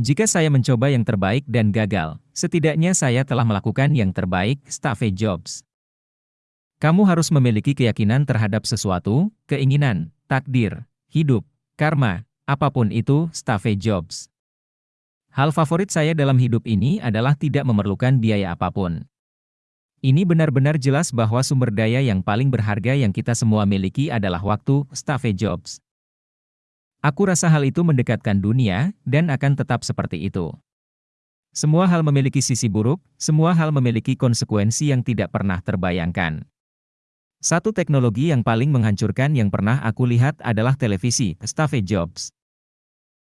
Jika saya mencoba yang terbaik dan gagal, setidaknya saya telah melakukan yang terbaik, Steve Jobs. Kamu harus memiliki keyakinan terhadap sesuatu, keinginan, takdir, hidup, karma, apa pun itu, Steve Jobs. Hal favorit saya dalam hidup ini adalah tidak memerlukan biaya apa pun. Ini benar-benar jelas bahwa sumber daya yang paling berharga yang kita semua miliki adalah waktu, Steve Jobs. Aku rasa hal itu mendekatkan dunia, dan akan tetap seperti itu. Semua hal memiliki sisi buruk, semua hal memiliki konsekuensi yang tidak pernah terbayangkan. Satu teknologi yang paling menghancurkan yang pernah aku lihat adalah televisi, Steve Jobs.